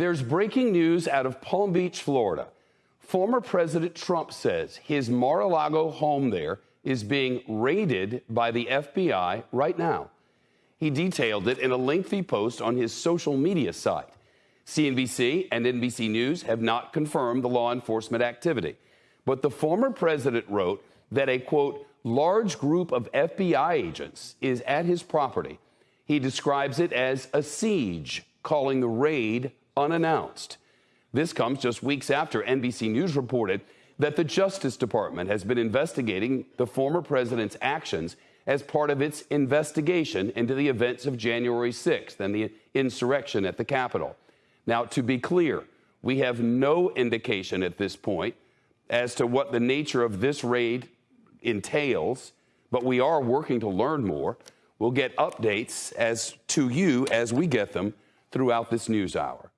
There's breaking news out of Palm Beach, Florida. Former President Trump says his Mar a Lago home there is being raided by the FBI right now. He detailed it in a lengthy post on his social media site. CNBC and NBC News have not confirmed the law enforcement activity. But the former president wrote that a quote, large group of FBI agents is at his property. He describes it as a siege, calling the raid unannounced. This comes just weeks after NBC News reported that the Justice Department has been investigating the former president's actions as part of its investigation into the events of January 6th and the insurrection at the Capitol. Now, to be clear, we have no indication at this point as to what the nature of this raid entails, but we are working to learn more. We'll get updates as to you as we get them throughout this news hour.